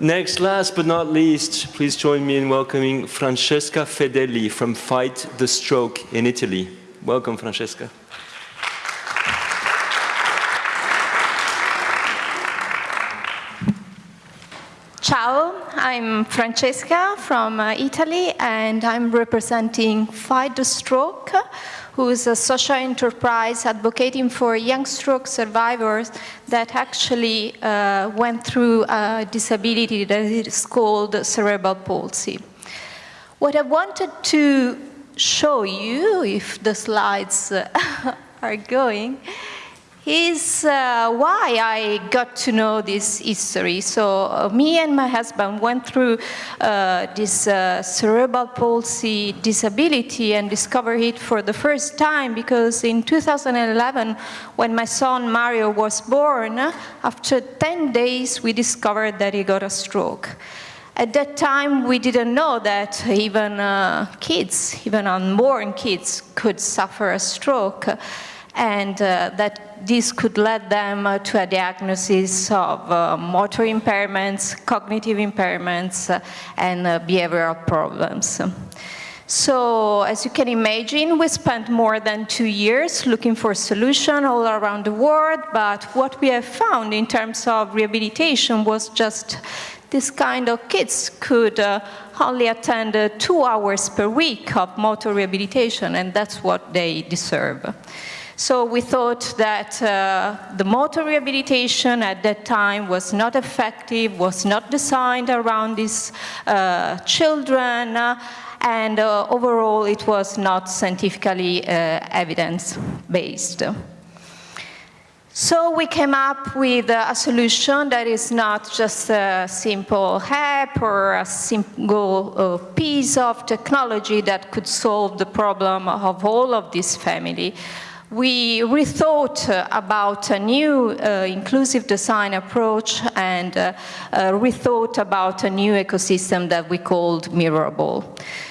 next, last but not least, please join me in welcoming Francesca Fedeli from Fight the Stroke in Italy. Welcome, Francesca. Ciao, I'm Francesca from uh, Italy and I'm representing Fight Stroke, who is a social enterprise advocating for young stroke survivors that actually uh, went through a disability that is called cerebral palsy. What I wanted to show you, if the slides uh, are going, is uh, why I got to know this history. So uh, me and my husband went through uh, this uh, cerebral palsy disability and discovered it for the first time because in 2011, when my son Mario was born, after 10 days we discovered that he got a stroke. At that time, we didn't know that even uh, kids, even unborn kids, could suffer a stroke and uh, that this could lead them uh, to a diagnosis of uh, motor impairments, cognitive impairments, uh, and uh, behavioral problems. So as you can imagine, we spent more than two years looking for a solution all around the world, but what we have found in terms of rehabilitation was just this kind of kids could uh, only attend uh, two hours per week of motor rehabilitation, and that's what they deserve. So we thought that uh, the motor rehabilitation at that time was not effective, was not designed around these uh, children, uh, and uh, overall it was not scientifically uh, evidence-based. So we came up with a solution that is not just a simple app or a single uh, piece of technology that could solve the problem of all of this family, we rethought uh, about a new uh, inclusive design approach and uh, uh, rethought about a new ecosystem that we called Mirrorable.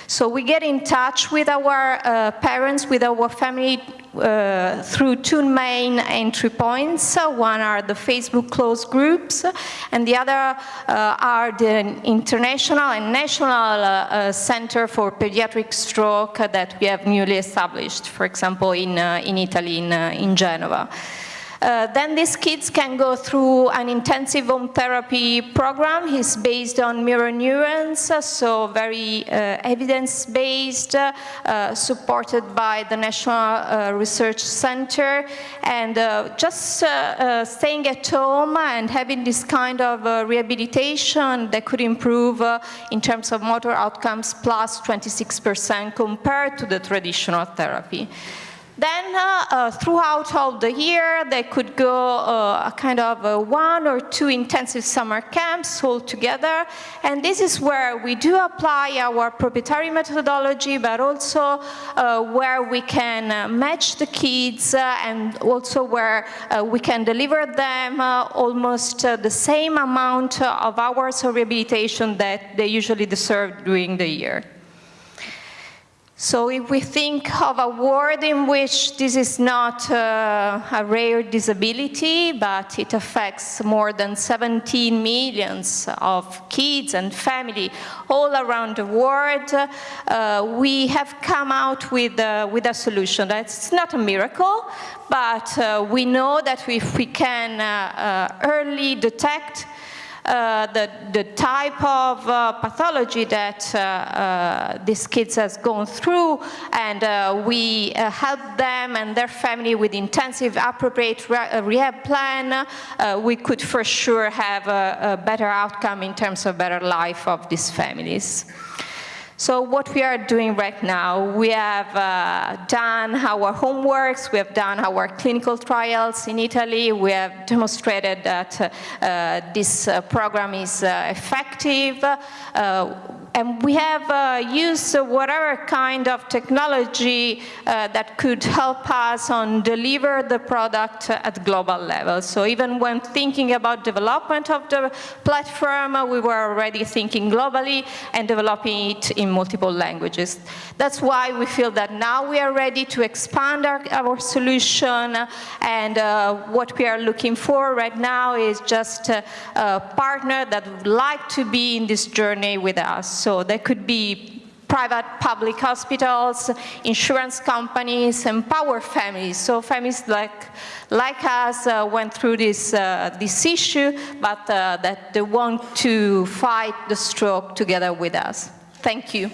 So we get in touch with our uh, parents, with our family uh, through two main entry points. One are the Facebook closed groups, and the other uh, are the international and national uh, uh center for pediatric stroke that we have newly established, for example, in, uh, in Italy, in, in Genova. Uh, then these kids can go through an intensive home therapy program. It's based on mirror neurons, so very uh, evidence-based, uh, supported by the National uh, Research Center. And uh, just uh, staying at home and having this kind of rehabilitation that could improve in terms of motor outcomes plus 26% compared to the traditional therapy. Then uh, uh, throughout all the year, they could go uh, a kind of one or two intensive summer camps all together. And this is where we do apply our proprietary methodology, but also uh, where we can uh, match the kids uh, and also where we can deliver them almost the same amount of hours of rehabilitation that they usually deserve during the year. So if we think of a world in which this is not uh, a rare disability, but it affects more than 17 millions of kids and family all around the world, uh, we have come out with, uh, with a solution. That's not a miracle, but uh, we know that if we can uh, uh, early detect uh, the, the type of uh, pathology that uh, uh, these kids has gone through and we help them and their family with intensive appropriate re rehab plan, we could for sure have a, a better outcome in terms of better life of these families. So what we are doing right now, we have uh, done our homeworks, we have done our clinical trials in Italy, we have demonstrated that uh, this uh, program is uh, effective. Uh, and we have uh, used whatever kind of technology uh, that could help us on deliver the product at global level. So even when thinking about development of the platform, uh, we were already thinking globally and developing it in multiple languages. That's why we feel that now we are ready to expand our, our solution and uh, what we are looking for right now is just a, a partner that would like to be in this journey with us. So there could be private public hospitals, insurance companies, empower families. So families like, like us uh, went through this, uh, this issue, but uh, that they want to fight the stroke together with us. Thank you.